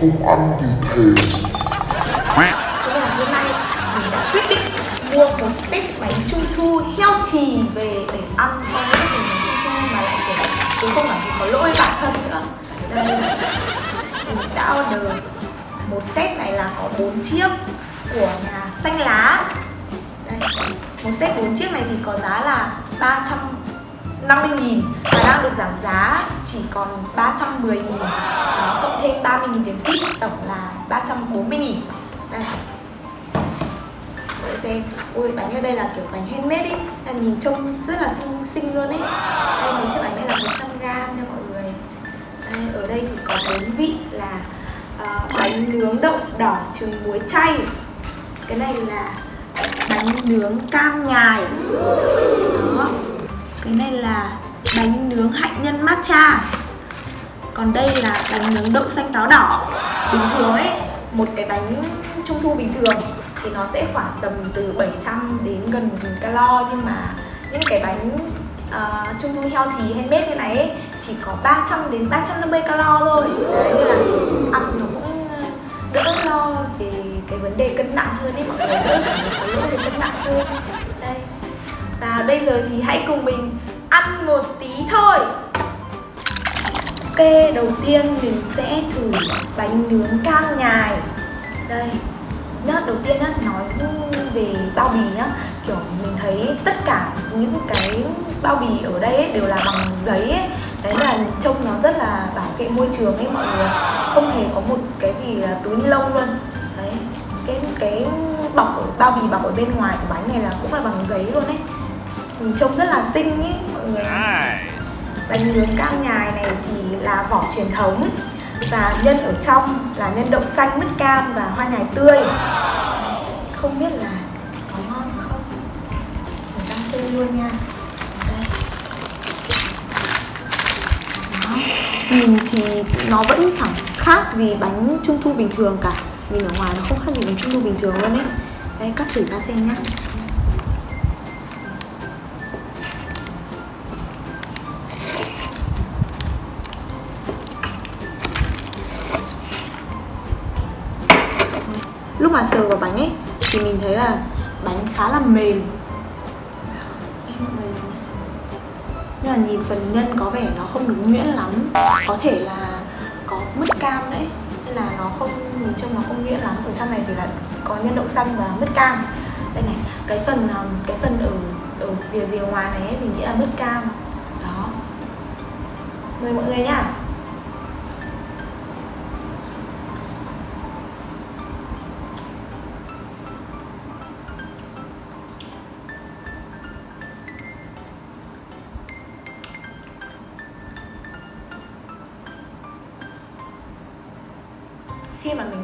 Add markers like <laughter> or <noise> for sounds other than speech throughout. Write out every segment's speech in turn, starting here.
không ăn thì thèm Thế là hôm nay mình đã quyết định mua một bịch bánh trung thu healthy về để ăn cho những cái bánh trung thu mà lại để cũng không phải vì có lỗi bản thân nữa Đây, mình đã order một set này là có 4 chiếc của nhà xanh lá Đây, một set 4 chiếc này thì có giá là 300 50.000 và đang được giảm giá chỉ còn 310.000 Đó, cộng thêm 30.000 tiền ship tổng là 340.000 Đây. Đợi xem. Ui bánh ở đây là kiểu bánh handmade ý là Nhìn trông rất là xinh, xinh luôn ấy. Đây mấy chiếc bánh này là 100g nha mọi người. Đây, Ở đây thì có bốn vị là uh, bánh nướng đậu đỏ trứng muối chay. Cái này là ờ, bánh nướng cam nhài. Đó. Cái này là bánh nướng hạnh nhân matcha. Còn đây là bánh nướng đậu xanh táo đỏ. Bình thường ấy một cái bánh trung thu bình thường thì nó sẽ khoảng tầm từ 700 đến gần 1000 calo. Nhưng mà những cái bánh uh, trung thu healthy handmade như này ấy, chỉ có 300 đến 350 calo thôi. Đấy nên là ăn nó cũng ờ, đỡ lo về cái vấn đề cân nặng hơn ấy. Mọi người đỡ phải có lỗi về cân nặng hơn và bây giờ thì hãy cùng mình ăn một tí thôi. Ok, đầu tiên mình sẽ thử bánh nướng cam nhài. Đây Nhá, đầu tiên nhá, nói về bao bì nhá. Kiểu mình thấy tất cả những cái bao bì ở đây ấy, đều là bằng giấy ấy. Đấy là trông nó rất là bảo vệ môi trường ấy mọi người. Không hề có một cái gì là túi ni lông luôn. Đấy, cái cái bọc bao bì bọc ở bên ngoài của bánh này là cũng là bằng giấy luôn ấy. Nhìn trông rất là xinh ấy mọi người. Bánh nướng cam nhài này thì là vỏ truyền thống. Và nhân ở trong là nhân đậu xanh, mứt cam và hoa nhài tươi. Không biết là có ngon không? Mình đang xem luôn nha. Nhìn thì nó vẫn chẳng khác gì bánh trung thu bình thường cả. Nhìn ở ngoài nó không khác gì bánh trung thu bình thường luôn ấy. Đây cắt thử ra xem nhá lúc mà sờ vào bánh ấy thì mình thấy là bánh khá là mềm. Nhưng mà nhìn phần nhân có vẻ nó không được nhuyễn lắm. Có thể là có mứt cam đấy nên là nó không nhìn trông nó không nhuyễn lắm. Ở trong này thì là có nhân đậu xanh và mứt cam. Đây này cái phần um, cái phần ở ở phía rìa ngoài này ấy, mình nghĩ là mứt cam. Đó. Mời mọi người nhá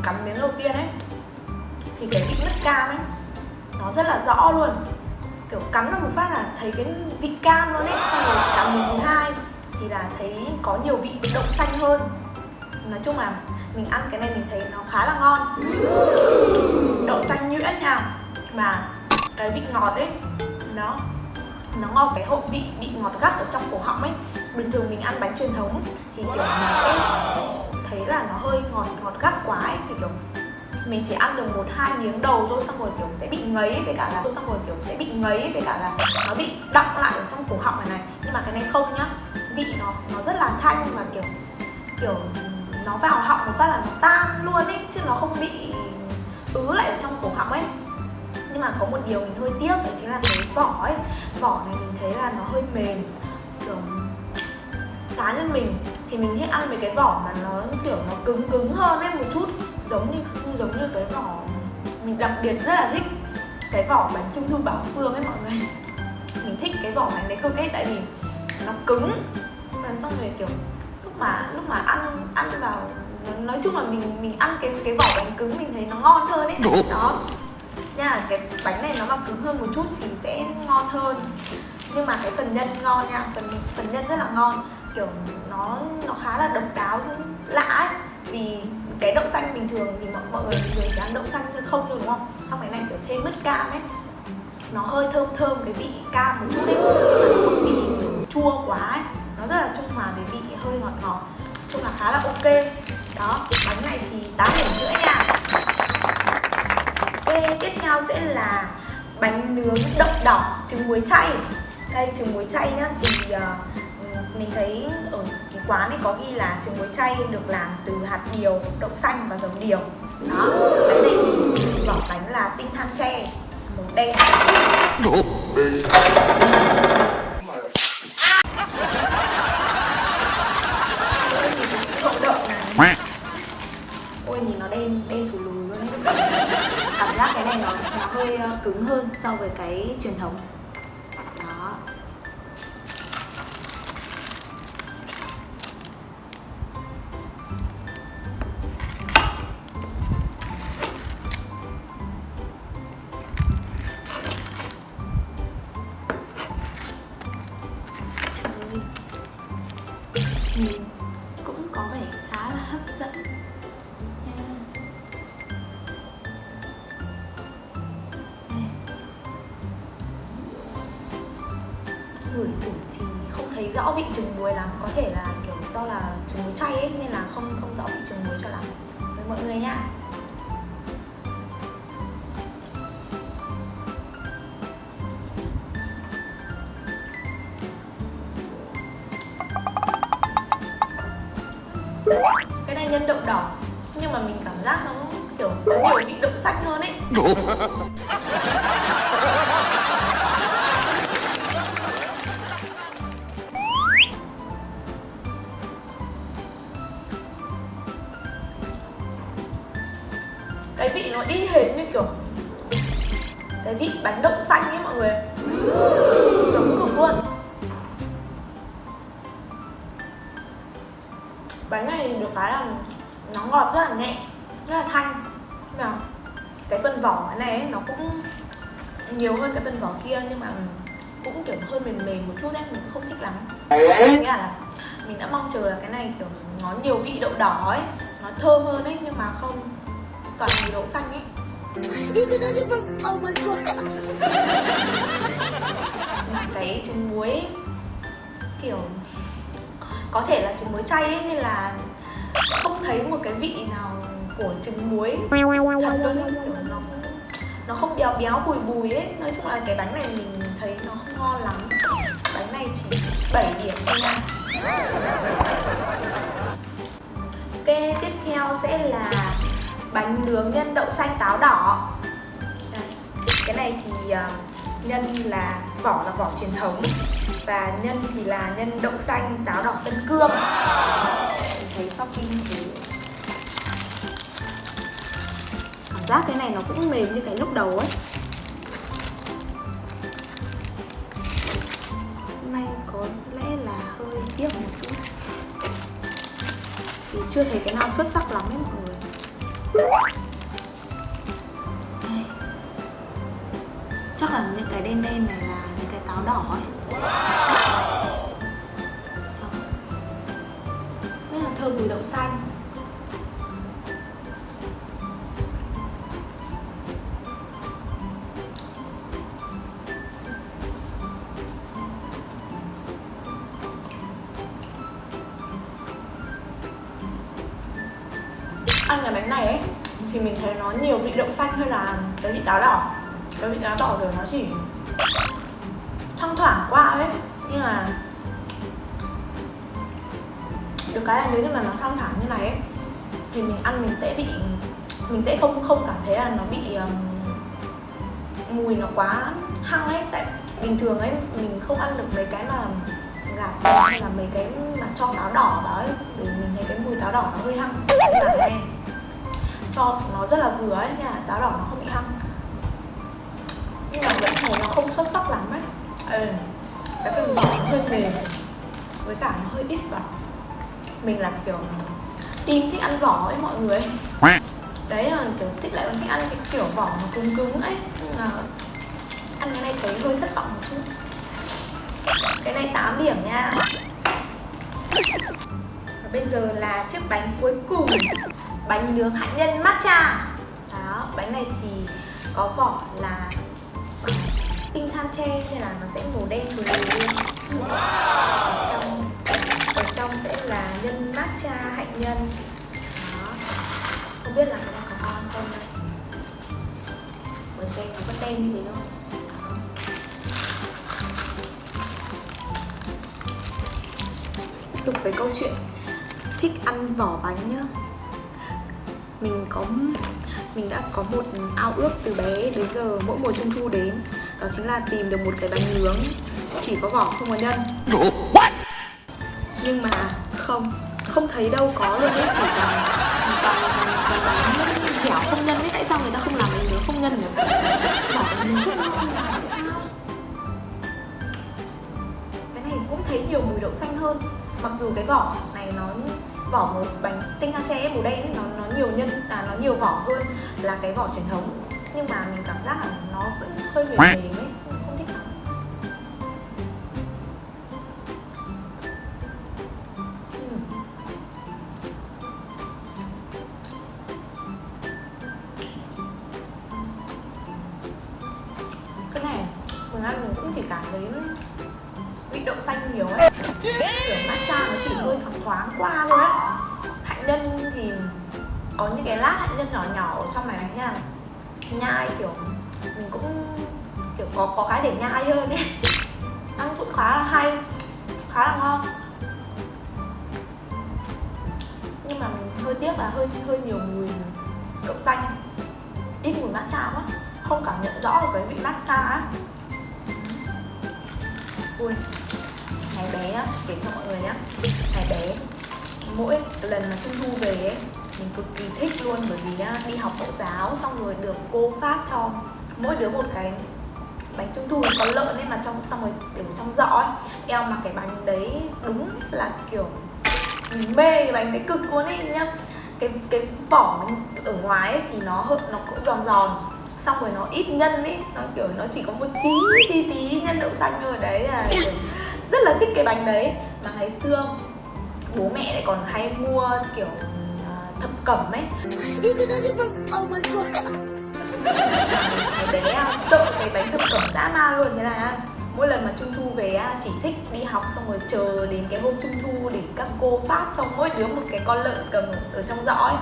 mình cắn miếng đầu tiên ấy thì cái vị mứt cam ấy, nó rất là rõ luôn. Kiểu cắn vào một phát là thấy cái vị cam luôn ấy, xong rồi cắn miếng thứ hai thì là thấy có nhiều vị đậu xanh hơn. Nói chung là mình ăn cái này mình thấy nó khá là ngon. Đậu xanh nhuyễn nha. Mà cái vị ngọt ấy, nó nó ngọt cái hậu vị bị ngọt gắt ở trong cổ họng ấy. Bình thường mình ăn bánh truyền thống thì kiểu mình sẽ thấy là nó hơi ngọt ngọt gắt quá ấy, thì, kiểu, mình chỉ ăn được một, hai miếng đầu thôi, xong rồi, kiểu, sẽ bị ngấy với cả là xong rồi, kiểu, sẽ bị ngấy với cả là nó bị đọng lại ở trong cổ họng này này. Nhưng mà cái này không nhá, vị nó nó rất là thanh và kiểu kiểu, nó vào họng một phát là nó tan luôn ấy, chứ nó không bị ứ lại ở trong cổ họng ấy. Nhưng mà có một điều mình hơi tiếc, đó chính là cái vỏ ấy. Vỏ này mình thấy là nó hơi mềm, kiểu, cá nhân mình thì mình thích ăn mấy cái vỏ mà nó kiểu nó cứng cứng hơn ấy một chút. Giống như giống như cái vỏ mình đặc biệt rất là thích. Cái vỏ bánh trung thu bảo phương ấy mọi người. <laughs> Mình thích cái vỏ bánh đấy cực ấy tại vì nó cứng. Và xong rồi kiểu lúc mà lúc mà ăn ăn vào nói chung là mình mình ăn cái cái vỏ bánh cứng mình thấy nó ngon hơn ấy. Đó. Nha cái bánh này nó mà cứng hơn một chút thì sẽ ngon hơn. Nhưng mà cái phần nhân ngon nha phần phần nhân rất là ngon kiểu nó nó khá là độc đáo lạ ấy. Vì cái đậu xanh bình thường thì mọi, mọi người thường chỉ ăn đậu xanh thôi không đúng không? Xong cái này kiểu thêm mứt cam ấy. Nó hơi thơm thơm cái vị cam một chút đấy mà không bị chua quá ấy. Nó rất là trung hòa với vị hơi ngọt ngọt. Chung là khá là ok. Đó bánh này thì 8 điểm rưỡi nha. Ok tiếp theo sẽ là bánh nướng đậu đỏ trứng muối chay. Đây trứng muối chay nhá. Thì uh, mình thấy ở cái quán này có ghi là trứng muối chay được làm từ hạt điều đậu xanh và dầu điều. Đó bánh này thì vỏ bánh là tinh than tre màu đen. Ôi nhìn nó đen đen thù lùi luôn ấy. Cảm giác cái này nó, nó hơi ờ, cứng hơn so với cái truyền thống. Có vẻ khá là hấp dẫn nha. Đây. Ngửi thử thì không thấy rõ vị trứng muối lắm, có thể là kiểu do là trứng muối chay ấy, nên là không không rõ vị trứng muối cho lắm với mọi người nha cái này nhân đậu đỏ, nhưng mà mình cảm giác nó kiểu có nhiều vị đậu xanh hơn ấy. <laughs> Cái vị nó đi hệt như kiểu cái vị bánh đậu xanh ấy mọi người. Giống cực luôn. Bánh này được cái là nó ngọt rất là nhẹ rất là thanh. Nhưng mà cái phần vỏ này ấy, nó cũng nhiều hơn cái phần vỏ kia nhưng mà cũng kiểu hơi mềm mềm một chút đấy mình không thích lắm. Nghĩa là mình đã mong chờ là cái này kiểu nó nhiều vị đậu đỏ ấy nó thơm hơn ấy nhưng mà không toàn mùi đậu xanh ấy. Oh cái trứng muối ấy, kiểu có thể là trứng muối chay ấy nên là không thấy một cái vị nào của trứng muối. Thật luôn ấy kiểu nó nó không béo béo bùi bùi ấy. Nói chung là cái bánh này mình thấy nó không ngon lắm. Bánh này chỉ 7 điểm thôi nha. Ok tiếp theo sẽ là bánh nướng nhân đậu xanh táo đỏ. Đây, cái này thì ờ, nhân là vỏ là vỏ truyền thống và nhân thì là nhân đậu xanh, táo đỏ, tân cương. Mình thấy shopping thì cảm giác cái này nó cũng mềm như cái lúc đầu ấy. Hôm nay có lẽ là hơi tiếc một chút. Vì chưa thấy cái nào xuất sắc lắm ấy mọi người. Chắc là những cái đen đen này là những cái táo đỏ ấy rất là thơm mùi đậu xanh. Ăn cái bánh này ấy, thì mình thấy nó nhiều vị đậu xanh hơn là cái vị táo đỏ. Cái vị táo đỏ rồi nó chỉ ấy. Nhưng mà được cái là nếu như mà nó thăng thẳng như này ấy thì mình ăn mình sẽ bị mình sẽ không không cảm thấy là nó bị um, mùi nó quá hăng ấy. Tại bình thường ấy mình không ăn được mấy cái mà gà tây hay là mấy cái mà cho táo đỏ vào ấy vì mình thấy cái mùi táo đỏ nó hơi hăng. Nhưng mà này cho nó rất là vừa ấy nha táo đỏ nó không bị hăng. Nhưng mà vẫn thấy nó không xuất sắc lắm ấy. Ừ cái phần vỏ nó hơi mềm, với cả nó hơi ít vào mình là kiểu tim thích ăn vỏ ấy, mọi người. Đấy là kiểu thích lại thích ăn cái kiểu vỏ nó cứng cứng ấy. Nhưng mà ăn cái này thấy hơi thất vọng một chút. Cái này 8 điểm nha. Và bây giờ là chiếc bánh cuối cùng. Bánh nướng hạnh nhân matcha. Đó, bánh này thì có vỏ là tinh than tre, nên là nó sẽ màu đen vừa luôn. Ở trong ở trong sẽ là nhân matcha hạnh nhân. Đó. Không biết là cái này có ngon không đây? Bởi xem nó có tem như thế không? Tục với câu chuyện, thích ăn vỏ bánh nhá. Mình có, mình đã có một ao ước từ bé đến giờ, mỗi mùa trung thu đến đó chính là tìm được một cái bánh nướng chỉ có vỏ không có nhân. Nhưng mà không không thấy đâu có luôn ấy chỉ toàn toàn toàn, toàn bánh dẻo không nhân ấy tại sao người ta không làm bánh nướng không nhân nhỉ? Vỏ bánh nướng rất cái này cũng thấy nhiều mùi đậu xanh hơn. Mặc dù cái vỏ này nó vỏ một bánh tinh than tre màu đen nó nó nhiều nhân là nó nhiều vỏ hơn là cái vỏ truyền thống nhưng mà mình cảm giác là nó vẫn hơi mềm mềm ấy không thích lắm. Ừm. cái này mình ăn mình cũng chỉ cảm thấy vị đậu xanh nhiều ấy. Kiểu matcha nó chỉ hơi thoáng thoáng qua thôi ấy. Hạnh nhân thì có những cái lát hạnh nhân nhỏ nhỏ ở trong này này nha nhai, kiểu, mình cũng, kiểu, có có cái để nhai hơn ấy. Ăn cũng khá là hay, khá là ngon. Nhưng mà mình hơi tiếc là hơi hơi nhiều mùi đậu xanh, ít mùi matcha quá, không cảm nhận rõ được cái vị matcha á. Ui, ngày bé á, kể cho mọi người nhá. Ngày bé, mỗi lần mà trung thu về ấy mình cực kỳ thích luôn, bởi vì à, đi học mẫu giáo xong rồi được cô phát cho mỗi đứa một cái bánh trung thu có lợn ấy mà trong, xong rồi kiểu trong giỏ ấy. Eo mà cái bánh đấy đúng là kiểu mình mê cái bánh đấy cực luôn ấy nhá. Cái cái vỏ ở ngoài ấy thì nó hơi nó cũng giòn giòn, xong rồi nó ít nhân ấy, nó kiểu nó chỉ có một tí tí tí nhân đậu xanh thôi, đấy là rất là thích cái bánh đấy. Mà ngày xưa bố mẹ lại còn hay mua kiểu thập cẩm ấy. Oh my god. bé sợ cái bánh thập cẩm dã man luôn thế là mỗi lần mà trung thu về á, chỉ thích đi học xong rồi chờ đến cái hôm trung thu để các cô phát cho mỗi đứa một cái con lợn cầm ở trong giỏ ấy.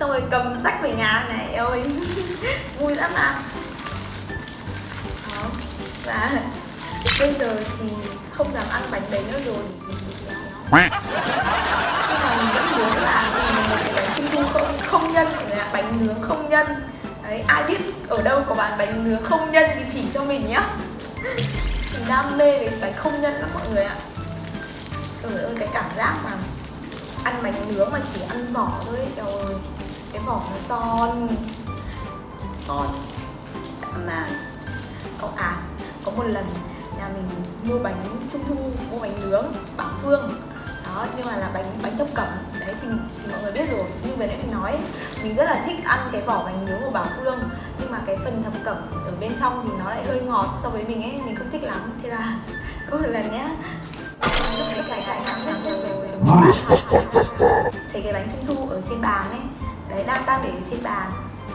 Xong rồi cầm sách về nhà này ơi <laughs> vui lắm à đó và bây giờ thì không dám ăn bánh đấy nữa rồi. Nhưng mà mình vẫn muốn là không không nhân ạ bánh nướng không nhân. Đấy ai biết ở đâu có bán bánh nướng không nhân thì chỉ cho mình nhá. Mình đam mê về bánh không nhân lắm mọi người ạ. Trời ơi cái cảm giác mà ăn bánh nướng mà chỉ ăn vỏ thôi ấy, trời ơi. Cái vỏ nó giòn. Ngon mà có à có một lần nhà mình mua bánh trung thu mua bánh nướng bảo phương. Đó nhưng mà là bánh bánh thập cẩm đấy thì, thì mọi người biết rồi. Như vừa nãy mình nói mình rất là thích ăn cái vỏ bánh nướng của bảo phương. Nhưng mà cái phần thập cẩm ở bên trong thì nó lại hơi ngọt so với mình ấy mình không thích lắm. Thế là <laughs> có một lần nhá. Lúc đấy cải cải hàng hàng rồi thấy cái bánh trung thu ở trên bàn ấy đấy đang đang để ở trên bàn.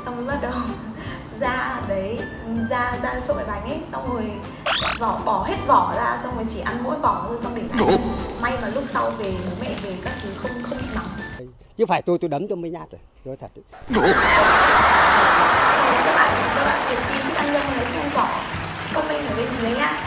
Xong rồi bắt đầu <laughs> ra đấy ra ra chỗ cái bánh ấy xong rồi vỏ bỏ hết vỏ ra xong rồi chỉ ăn mỗi vỏ thôi xong để bánh may mà lúc sau về bố mẹ về các thứ không không bị nóng chứ phải tôi tôi đấm cho mới nhát rồi nói thật các bạn các bạn tìm tìm ăn nhân thích ăn vỏ comment ở bên dưới nhá.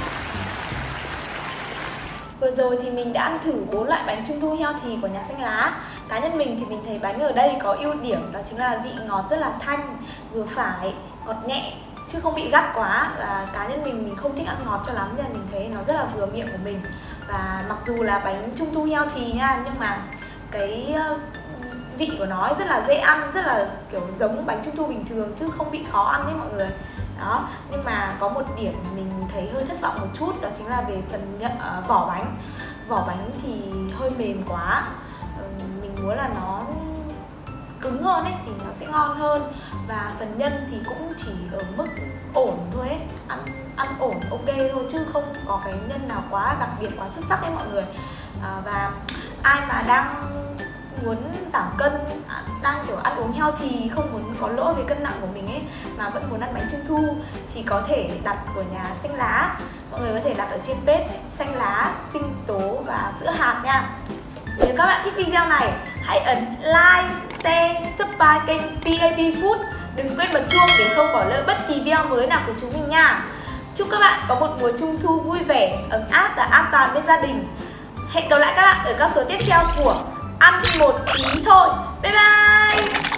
Vừa rồi thì mình đã ăn thử bốn loại bánh trung thu healthy của nhà xanh lá. Cá nhân mình thì mình thấy bánh ở đây có ưu điểm đó chính là vị ngọt rất là thanh, vừa phải, ngọt nhẹ chứ không bị gắt quá. Và cá nhân mình mình không thích ăn ngọt cho lắm nên mình thấy nó rất là vừa miệng của mình và mặc dù là bánh trung thu healthy nha nhưng mà cái ờ, vị của nó rất là dễ ăn rất là kiểu giống bánh trung thu bình thường chứ không bị khó ăn đấy mọi người. Đó nhưng mà có một điểm mình thấy hơi thất vọng một chút đó chính là về phần nhận, ờ, vỏ bánh. Vỏ bánh thì hơi mềm quá mình muốn là nó cứng hơn ấy thì nó sẽ ngon hơn. Và phần nhân thì cũng chỉ ở mức ổn thôi ấy. Ăn ăn ổn ok thôi chứ không có cái nhân nào quá đặc biệt quá xuất sắc ấy mọi người. À, và ai mà đang muốn giảm cân à, đang kiểu ăn uống heo thì không muốn có lỗi về cân nặng của mình ấy mà vẫn muốn ăn bánh trung thu thì có thể đặt của nhà xanh lá. Mọi người có thể đặt ở trên page xanh lá sinh tố và sữa hạt nha. Nếu các bạn thích video này hãy ấn like, share, subscribe kênh PAP Food. Đừng quên bật chuông để không bỏ lỡ bất kỳ video mới nào của chúng mình nha. Chúc các bạn có một mùa trung thu vui vẻ, ấm áp và an toàn bên gia đình. Hẹn gặp lại các bạn ở các số tiếp theo của ăn một tí thôi. Bye bye!